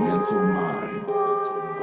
Mental Mind.